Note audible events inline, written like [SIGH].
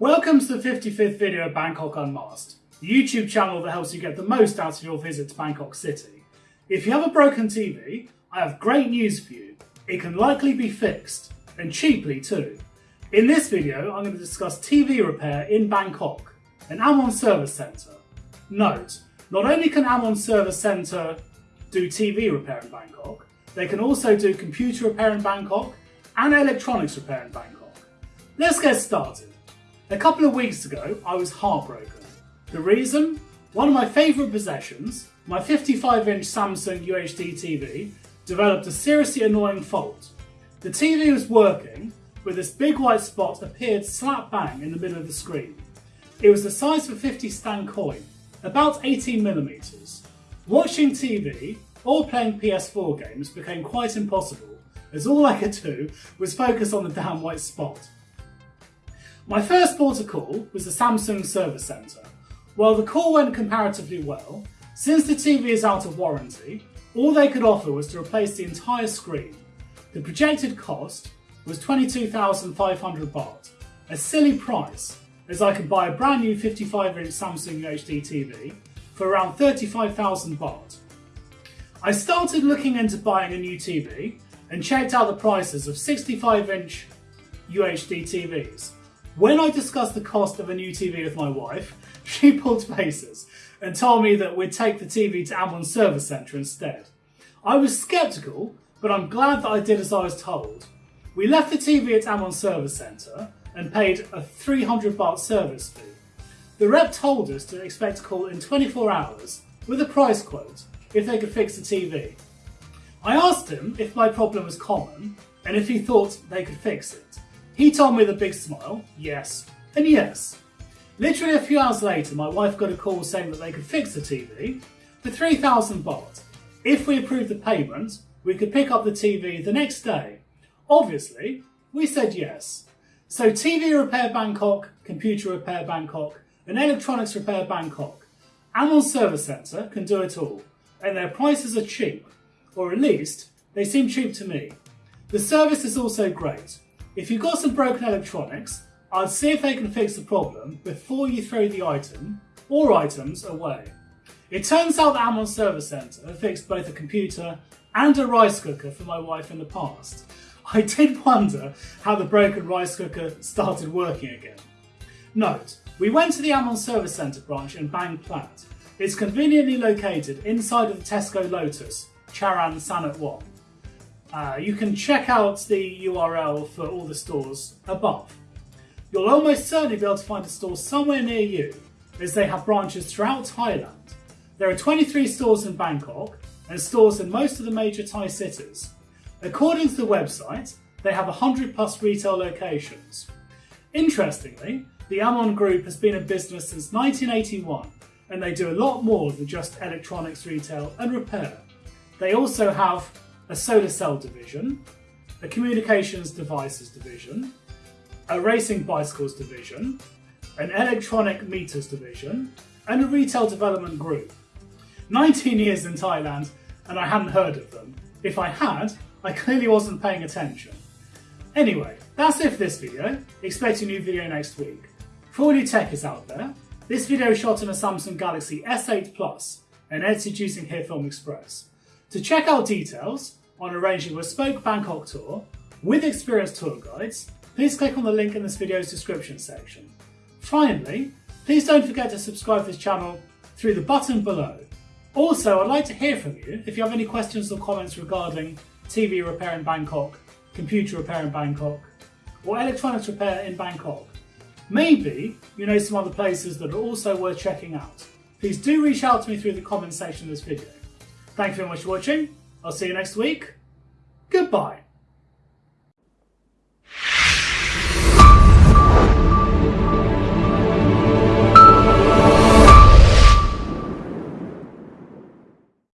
Welcome to the 55th video of Bangkok Unmasked, the YouTube channel that helps you get the most out of your visit to Bangkok City. If you have a broken TV, I have great news for you. It can likely be fixed, and cheaply too. In this video, I'm going to discuss TV repair in Bangkok, an Amorn Service Centre. Note, not only can Amorn Service Centre do TV repair in Bangkok, they can also do computer repair in Bangkok and electronics repair in Bangkok. Let's get started. A couple of weeks ago, I was heartbroken. The reason? One of my favourite possessions, my 55 inch Samsung UHD TV, developed a seriously annoying fault. The TV was working, but this big white spot appeared slap bang in the middle of the screen. It was the size of a 50 satang coin, about 18mm. Watching TV or playing PS4 games became quite impossible, as all I could do was focus on the damn white spot. My first port of call was the Samsung Service Centre. While the call went comparatively well, since the TV is out of warranty, all they could offer was to replace the entire screen. The projected cost was 22,500 baht, a silly price as I could buy a brand new 55 inch Samsung UHD TV for around 35,000 baht. I started looking into buying a new TV and checked out the prices of 65 inch UHD TVs. When I discussed the cost of a new TV with my wife, [LAUGHS] she pulled faces and told me that we'd take the TV to Amorn Service Centre instead. I was sceptical, but I'm glad that I did as I was told. We left the TV at Amorn Service Centre and paid a 300 baht service fee. The rep told us to expect a call in 24 hours with a price quote if they could fix the TV. I asked him if my problem was common and if he thought they could fix it. He told me with a big smile, yes, and yes. Literally a few hours later, my wife got a call saying that they could fix the TV for 3,000 baht. If we approved the payment, we could pick up the TV the next day. Obviously, we said yes. So TV Repair Bangkok, Computer Repair Bangkok, and Electronics Repair Bangkok. Amorn Service Centre can do it all, and their prices are cheap, or at least they seem cheap to me. The service is also great. If you've got some broken electronics, I'd see if they can fix the problem before you throw the item, or items, away. It turns out that Amorn Service Centre fixed both a computer and a rice cooker for my wife in the past. [LAUGHS] I did wonder how the broken rice cooker started working again. Note, we went to the Amorn Service Centre branch in Bang Plat. It's conveniently located inside of the Tesco Lotus, Charan Sanat 1. Uh, you can check out the URL for all the stores above. You'll almost certainly be able to find a store somewhere near you, as they have branches throughout Thailand. There are 23 stores in Bangkok and stores in most of the major Thai cities. According to the website, they have 100 plus retail locations. Interestingly, the Amorn Group has been in business since 1981 and they do a lot more than just electronics retail and repair. They also have a solar cell division, a communications devices division, a racing bicycles division, an electronic meters division, and a retail development group. 19 years in Thailand and I hadn't heard of them. If I had, I clearly wasn't paying attention. Anyway, that's it for this video. Expect a new video next week. For all you techies out there, this video is shot on a Samsung Galaxy S8 Plus and edited using HitFilm Express. To check out details on arranging a bespoke Bangkok tour with experienced tour guides, please click on the link in this video's description section. Finally, please don't forget to subscribe to this channel through the button below. Also, I'd like to hear from you if you have any questions or comments regarding TV repair in Bangkok, computer repair in Bangkok, or electronics repair in Bangkok. Maybe you know some other places that are also worth checking out. Please do reach out to me through the comment section of this video. Thank you very much for watching. I'll see you next week. Goodbye.